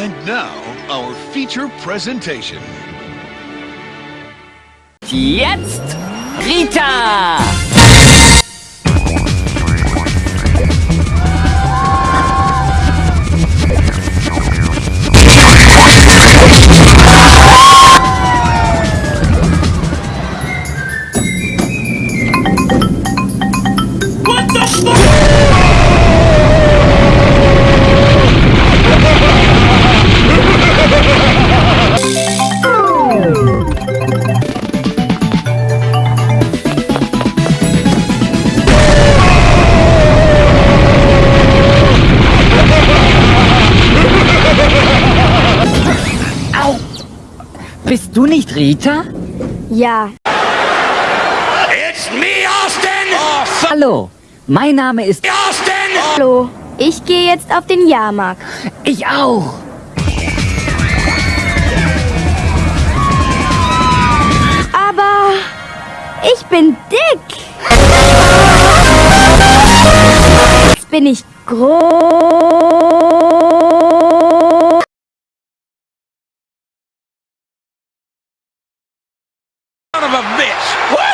And now, our feature presentation. Jetzt Rita! Au! Bist du nicht Rita? Ja, It's me, Austin! Oh, Hallo, mein Name ist... Austin! hallo. Ich gehe jetzt auf den Jahrmarkt. Ich auch! Aber ich bin dick. Jetzt bin ich groß. of a bitch. What?